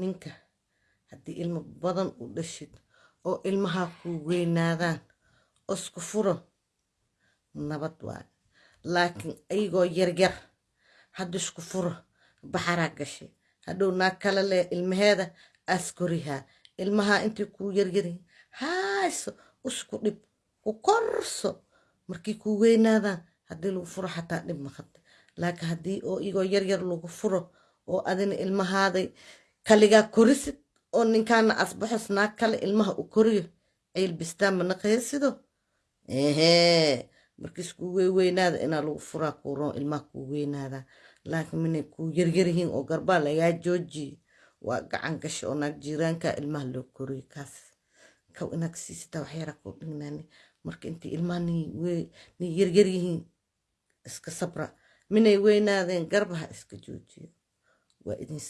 ninka haddii ilmo badan u dhashid oo ilmahaa kuu weynaadaan isku furo nabad waayo laakiin ayagoo yaryar hadda isku furo baxaraa gashay. Hadhow naag kale leh ilmaheeda askorihaa ilmahaa intay kuu yaryaryihin hayso usku dhib ku korso. Markii kuu weynaadaan haddii lagu furo xataa dhib maqata laakiin haddii oo igoo yaryar lagu furo oo adina ilmahaaday kaligaa korisid oo ninkaana asbaxos naag kale ilmaha u koriyo ciil bistaan ma naqaysido? Ehee markiis kuu weyweynaada inaa lagu furaa kuu roon ilmaha kuu weynaadaa laakiin minay kuu yaryaryihiin oo garbaa lagaa joojiye waa gacan gasha oo naag jiiraanka ilmaha loo koriyo kaas. Kow inaad siisitaa waxyaara kuu dhignaani. Marka intii ilmaha nin yaryaryihiin iska sabra. Minay weynaadeen garbaha iska joojiyo. Waa idin